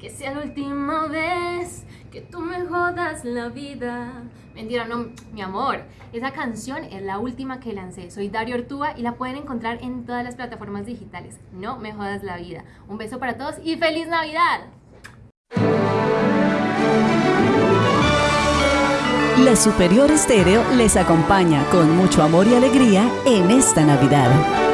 que sea la última vez que tú me jodas la vida. Mentira, no, mi amor. Esa canción es la última que lancé. Soy Dario Ortúa y la pueden encontrar en todas las plataformas digitales. No me jodas la vida. Un beso para todos y feliz Navidad. La Superior Estéreo les acompaña con mucho amor y alegría en esta Navidad.